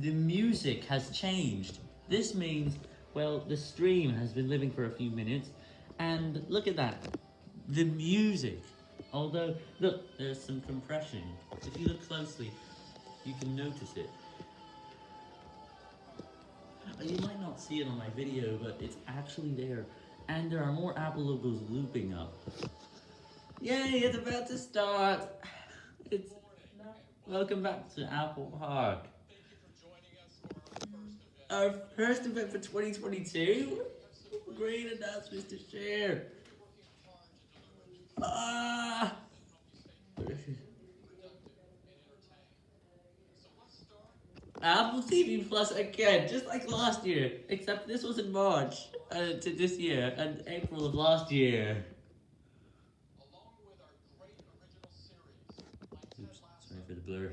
the music has changed. This means, well, the stream has been living for a few minutes, and look at that, the music. Although, look, there's some compression. If you look closely, you can notice it. Uh, you might not see it on my video, but it's actually there. And there are more Apple logos looping up. Yay, it's about to start! It's... Welcome back to Apple Park. Our first event for 2022? Great announcements to share! Ah! Apple TV Plus again, just like last year, except this was in March uh, to this year and April of last year. Oops, sorry for the blur.